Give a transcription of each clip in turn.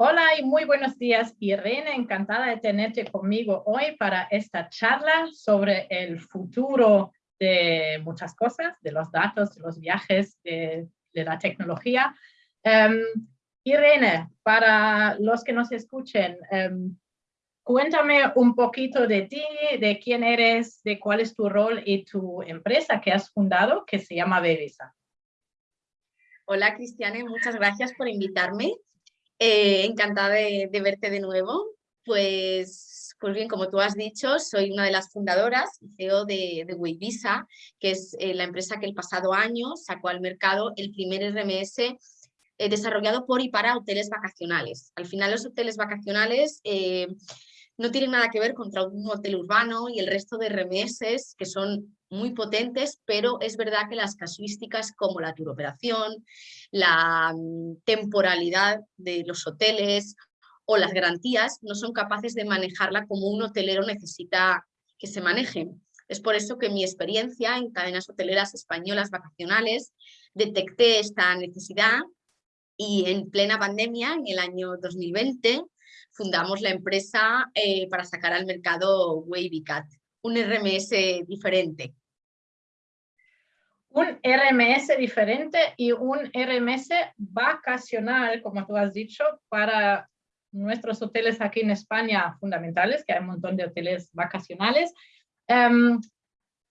Hola y muy buenos días, Irene. Encantada de tenerte conmigo hoy para esta charla sobre el futuro de muchas cosas, de los datos, de los viajes, de, la tecnología. Em, Irene, para los que nos escuchen, em, cuéntame un poquito de ti, de quién eres, de cuál es tu rol y tu empresa que has fundado, que se llama Bevisa. Hola Cristiane, muchas gracias por invitarme. Eh, encantada de, verte de nuevo. Pues, pues bien, como tú has dicho, soy una de las fundadoras y CEO de, de que es eh, la empresa que el pasado año sacó al mercado el primer RMS eh, desarrollado por y para hoteles vacacionales. Al final los hoteles vacacionales no tienen nada que ver contra un hotel urbano y el resto de RMS que son muy potentes, pero es verdad que las casuísticas como la turoperación, la mm, temporalidad de los hoteles o las garantías no son capaces de manejarla como un hotelero necesita que se manejen. Es por eso que mi experiencia en cadenas hoteleras españolas vacacionales detecté esta necesidad y en plena pandemia, en el año 2020, fundamos la empresa eh, para sacar al mercado WavyCat, un RMS diferente. Un RMS diferente y un RMS vacacional, como tú has dicho, para nuestros hoteles aquí en España fundamentales, que hay un montón de hoteles vacacionales. Em,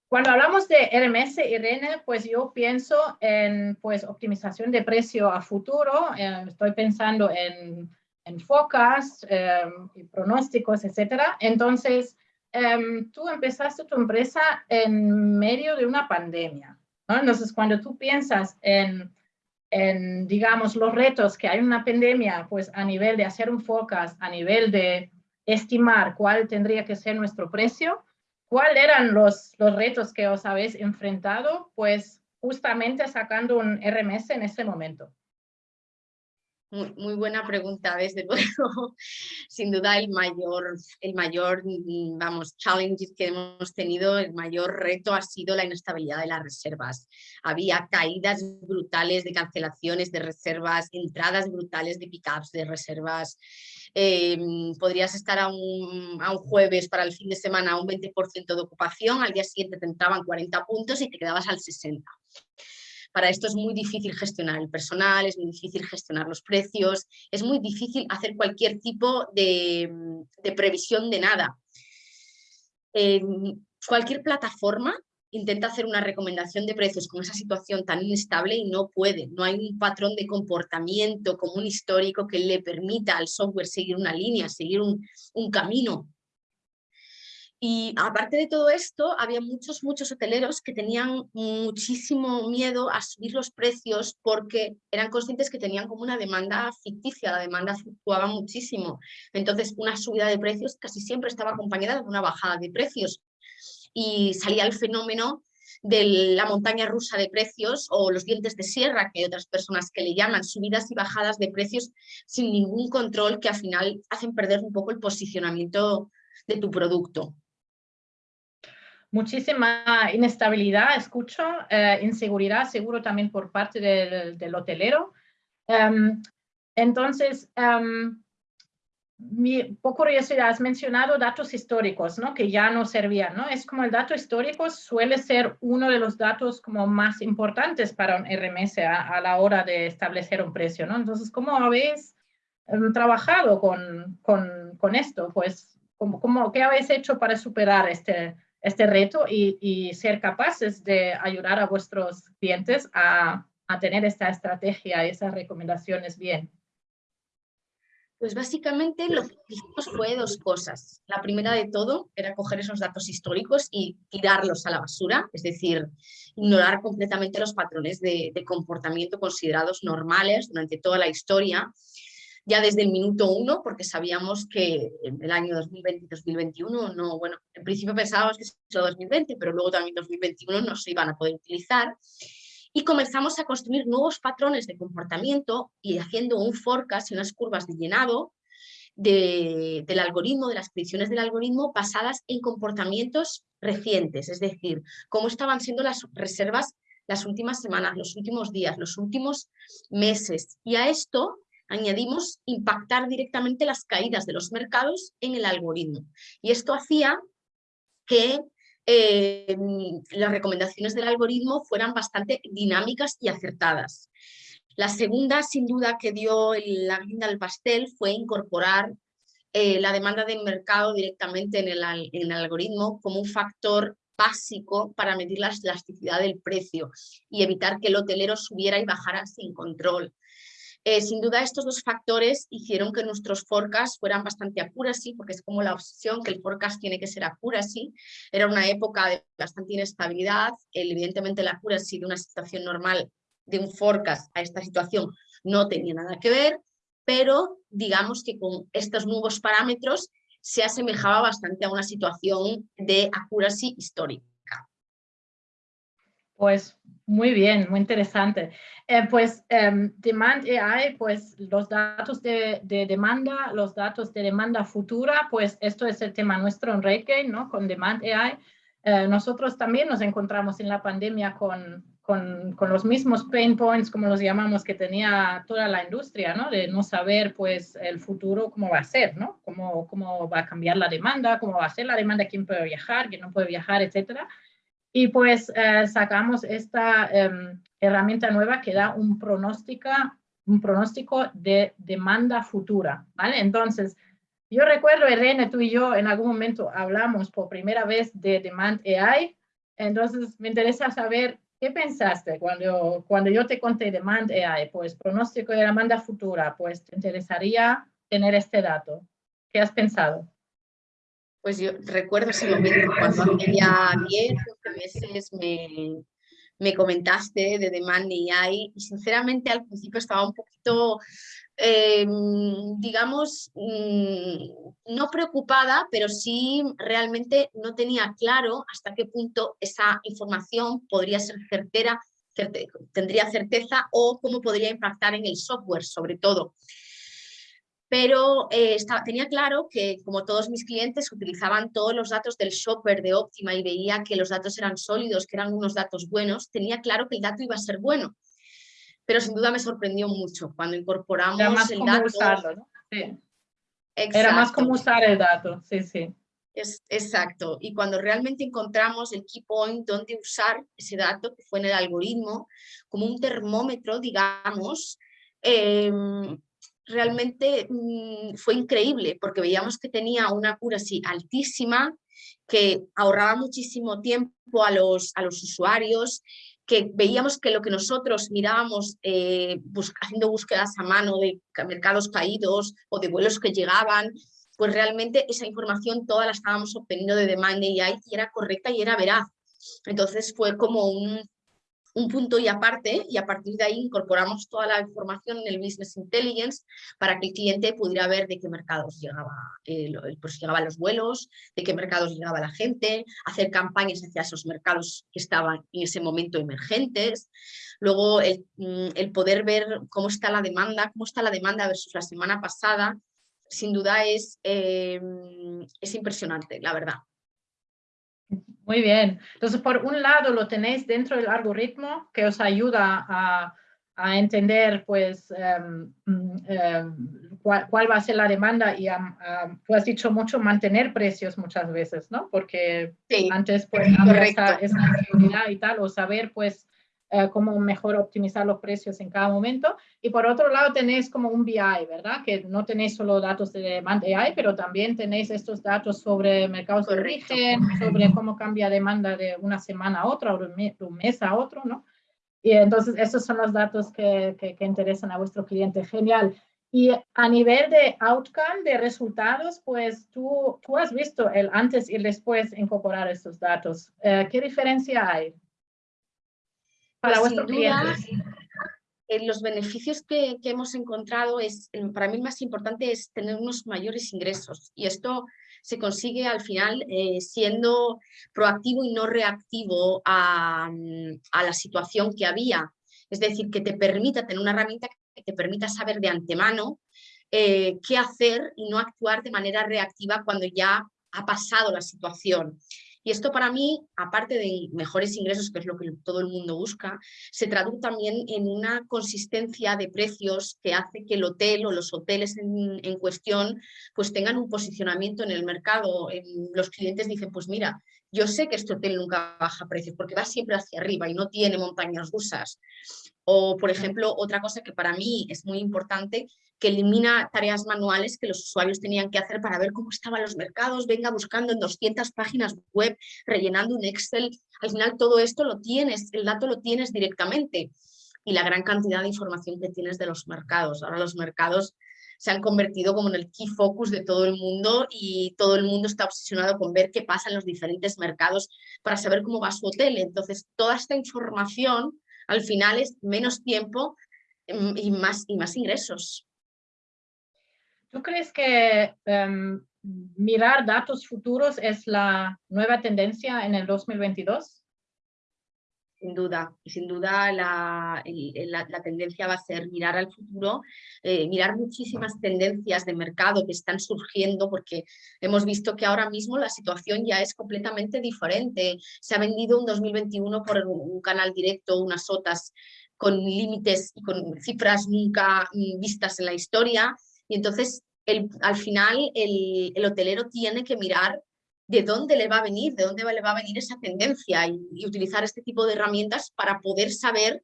cuando hablamos de RMS RN, pues yo pienso en pues, optimización de precio a futuro. Eh, estoy pensando en en focas em, y pronósticos, etcétera. Entonces, em, tú empezaste tu empresa en medio de una pandemia. Entonces, cuando tú piensas en, digamos, los retos que hay en una pandemia, pues a nivel de hacer un focus, a nivel de estimar cuál tendría que ser nuestro precio, ¿cuáles eran los, los retos que os habéis enfrentado? Pues justamente sacando un RMS en ese momento. Muy, buena pregunta, desde luego. Sin duda el mayor, el mayor, mm, vamos, challenge que hemos tenido, el mayor reto ha sido la inestabilidad de las reservas. Había caídas brutales de cancelaciones de reservas, entradas brutales de pickups de reservas. Em, podrías estar a un, a un, jueves para el fin de semana a un 20% de ocupación, al día siguiente te entraban 40 puntos y te quedabas al 60% para esto es muy difícil gestionar el personal, es muy difícil gestionar los precios, es muy difícil hacer cualquier tipo de, previsión de nada. cualquier plataforma intenta hacer una recomendación de precios con esa situación tan inestable y no puede. No hay un patrón de comportamiento común histórico que le permita al software seguir una línea, seguir un camino y aparte de todo esto, había muchos, muchos hoteleros que tenían muchísimo miedo a subir los precios porque eran conscientes que tenían como una demanda ficticia, la demanda fluctuaba muchísimo. Entonces, una subida de precios casi siempre estaba acompañada de una bajada de precios. Y salía el fenómeno de la montaña rusa de precios o los dientes de sierra, que hay otras personas que le llaman, subidas y bajadas de precios sin ningún control que al final hacen perder un poco el posicionamiento de tu producto muchísima inestabilidad, escucho, eh, inseguridad seguro también por parte del, hotelero. Em, entonces, um, mi, por curiosidad, has mencionado datos históricos, ¿no? Que ya no servían, ¿no? Es como el dato histórico suele ser uno de los datos como más importantes para un RMS a, la hora de establecer un precio, ¿no? Entonces, ¿cómo habéis em, trabajado con, con, con, esto? Pues, ¿cómo, cómo, ¿qué habéis hecho para superar este, este reto y, ser capaces de ayudar a vuestros clientes a, tener esta estrategia y esas recomendaciones bien? Pues básicamente lo que hicimos fue dos cosas. La primera de todo era coger esos datos históricos y tirarlos a la basura, es decir, ignorar completamente los patrones de comportamiento considerados normales durante toda la historia ya desde el minuto uno, porque sabíamos que el año 2020 y 2021, no, bueno, en principio pensábamos que era 2020, pero luego también 2021 no se iban a poder utilizar. Y comenzamos a construir nuevos patrones de comportamiento y haciendo un forecast y unas curvas de llenado del algoritmo, de las predicciones del algoritmo basadas en comportamientos recientes, es decir, cómo estaban siendo las reservas las últimas semanas, los últimos días, los últimos meses. Y a esto añadimos impactar directamente las caídas de los mercados en el algoritmo. Y esto hacía que eh, las recomendaciones del algoritmo fueran bastante dinámicas y acertadas. La segunda, sin duda, que dio la guinda al pastel fue incorporar eh, la demanda del mercado directamente en el, en el algoritmo como un factor básico para medir la elasticidad del precio y evitar que el hotelero subiera y bajara sin control. Eh, sin duda estos dos factores hicieron que nuestros forecasts fueran bastante accuracy, porque es como la obsesión que el forecast tiene que ser accuracy. Era una época de bastante inestabilidad, evidentemente la accuracy de una situación normal de un forecast a esta situación no tenía nada que ver, pero digamos que con estos nuevos parámetros se asemejaba bastante a una situación de accuracy histórica. Pues muy bien, muy interesante. Eh, pues um, Demand AI, pues los datos de, demanda, los datos de demanda futura, pues esto es el tema nuestro en RateGain, ¿no? Con Demand AI. Eh, nosotros también nos encontramos en la pandemia con, con, con, los mismos pain points, como los llamamos, que tenía toda la industria, ¿no? De no saber, pues, el futuro, cómo va a ser, ¿no? Cómo, cómo va a cambiar la demanda, cómo va a ser la demanda, quién puede viajar, quién no puede viajar, etcétera. Y pues eh, sacamos esta em, herramienta nueva que da un pronóstico, un pronóstico de demanda futura, ¿vale? Entonces, yo recuerdo, Irene, tú y yo en algún momento hablamos por primera vez de Demand AI, entonces me interesa saber qué pensaste cuando, cuando yo te conté Demand AI, pues pronóstico de demanda futura, pues te interesaría tener este dato. ¿Qué has pensado? Pues yo recuerdo ese momento cuando ya 10, 12 meses me, me comentaste de Demand AI y sinceramente al principio estaba un poquito, em, digamos, mm, no preocupada, pero sí realmente no tenía claro hasta qué punto esa información podría ser certera, tendría certeza o cómo podría impactar en el software sobre todo pero eh, tenía claro que como todos mis clientes utilizaban todos los datos del shopper de Optima y veía que los datos eran sólidos, que eran unos datos buenos, tenía claro que el dato iba a ser bueno. Pero sin duda me sorprendió mucho cuando incorporamos Era más el como usarlo, ¿no? Sí. Era más como usar el dato, sí, sí. Es, exacto, y cuando realmente encontramos el key point donde usar ese dato, que fue en el algoritmo, como un termómetro, digamos, em, realmente mm, fue increíble porque veíamos que tenía una cura así altísima, que ahorraba muchísimo tiempo a los, a los usuarios, que veíamos que lo que nosotros mirábamos eh, haciendo búsquedas a mano de mercados caídos o de vuelos que llegaban, pues realmente esa información toda la estábamos obteniendo de Demand AI y era correcta y era veraz. Entonces fue como un, un punto y aparte y a partir de ahí incorporamos toda la información en el Business Intelligence para que el cliente pudiera ver de qué mercados llegaba, pues llegaban los vuelos, de qué mercados llegaba la gente, hacer campañas hacia esos mercados que estaban en ese momento emergentes. Luego el, mm, poder ver cómo está la demanda, cómo está la demanda versus la semana pasada, sin duda es, eh, es impresionante, la verdad. Muy bien. Entonces, por un lado lo tenéis dentro del algoritmo que os ayuda a, a entender, pues, em, mm, em, cuál, va a ser la demanda y tú has dicho mucho mantener precios muchas veces, ¿no? Porque antes, pues, había esa, esa y tal, o saber, pues, eh, cómo mejor optimizar los precios en cada momento. Y por otro lado tenéis como un BI, ¿verdad? Que no tenéis solo datos de demanda AI, pero también tenéis estos datos sobre mercados de origen, sobre cómo cambia demanda de una semana a otra o de un mes a otro, ¿no? Y entonces esos son los datos que, que, interesan a vuestro cliente. Genial. Y a nivel de outcome, de resultados, pues tú, tú has visto el antes y el después incorporar estos datos. Eh, ¿Qué diferencia hay? Para pues vuestros eh, los beneficios que, hemos encontrado es, para mí el más importante es tener unos mayores ingresos y esto se consigue al final eh, siendo proactivo y no reactivo a, la situación que había. Es decir, que te permita tener una herramienta que te permita saber de antemano eh, qué hacer y no actuar de manera reactiva cuando ya ha pasado la situación. Y esto para mí, aparte de mejores ingresos, que es lo que todo el mundo busca, se traduce también en una consistencia de precios que hace que el hotel o los hoteles en, cuestión pues tengan un posicionamiento en el mercado. los clientes dicen, pues mira, yo sé que este hotel nunca baja precios porque va siempre hacia arriba y no tiene montañas rusas. O, por ejemplo, otra cosa que para mí es muy importante, que elimina tareas manuales que los usuarios tenían que hacer para ver cómo estaban los mercados, venga buscando en 200 páginas web, rellenando un Excel. Al final todo esto lo tienes, el dato lo tienes directamente y la gran cantidad de información que tienes de los mercados. Ahora los mercados se han convertido como en el key focus de todo el mundo y todo el mundo está obsesionado con ver qué pasa en los diferentes mercados para saber cómo va su hotel. Entonces, toda esta información al final es menos tiempo mm, y más, y más ingresos. ¿Tú crees que em, mirar datos futuros es la nueva tendencia en el 2022? Sin duda, sin duda la, la, tendencia va a ser mirar al futuro, eh, mirar muchísimas tendencias de mercado que están surgiendo porque hemos visto que ahora mismo la situación ya es completamente diferente. Se ha vendido un 2021 por un canal directo, unas sotas con límites y con cifras nunca mm, vistas en la historia y entonces el, al final el, el hotelero tiene que mirar de dónde le va a venir, de dónde le va a venir esa tendencia y, utilizar este tipo de herramientas para poder saber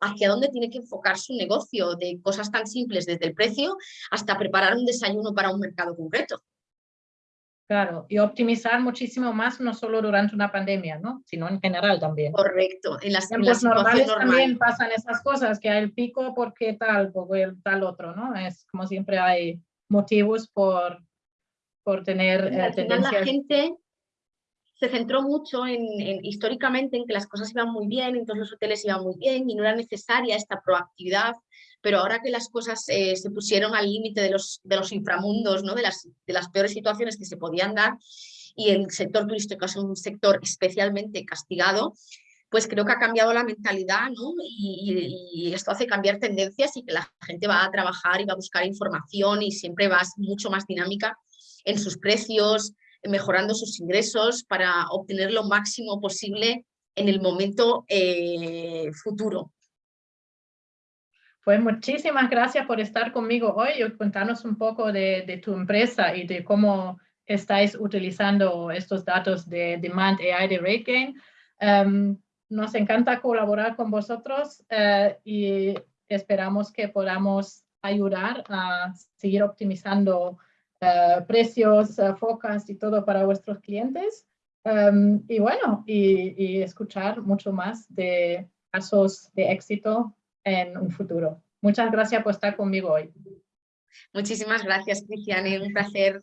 hacia dónde tiene que enfocar su negocio, de cosas tan simples desde el precio hasta preparar un desayuno para un mercado concreto. Claro, y optimizar muchísimo más, no solo durante una pandemia, ¿no? sino en general también. Correcto. En las tiempos normales también pasan esas cosas, que hay el pico porque tal, porque tal otro, ¿no? Es como siempre hay motivos por por tener eh, tendencias. La gente se centró mucho en, históricamente en que las cosas iban muy bien, entonces los hoteles iban muy bien y no era necesaria esta proactividad, pero ahora que las cosas eh, se pusieron al límite de los, de los inframundos, ¿no? de, las, de las peores situaciones que se podían dar, y el sector turístico es un sector especialmente castigado, pues creo que ha cambiado la mentalidad ¿no? y, y, esto hace cambiar tendencias y que la gente va a trabajar y va a buscar información y siempre va mucho más dinámica en sus precios, mejorando sus ingresos para obtener lo máximo posible en el momento eh, futuro. Pues muchísimas gracias por estar conmigo hoy y contarnos un poco de, tu empresa y de cómo estáis utilizando estos datos de Demand AI de RateGain. Um, nos encanta colaborar con vosotros eh, y esperamos que podamos ayudar a seguir optimizando eh, precios, uh, focas y todo para vuestros clientes. Em, y bueno, y, escuchar mucho más de casos de éxito en un futuro. Muchas gracias por estar conmigo hoy. Muchísimas gracias, Cristiane. Un placer.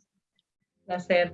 placer.